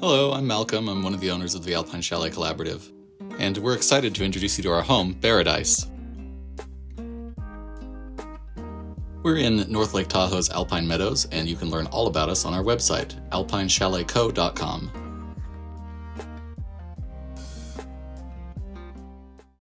Hello, I'm Malcolm. I'm one of the owners of the Alpine Chalet Collaborative, and we're excited to introduce you to our home, Paradise. We're in North Lake Tahoe's Alpine Meadows, and you can learn all about us on our website, alpinechaletco.com.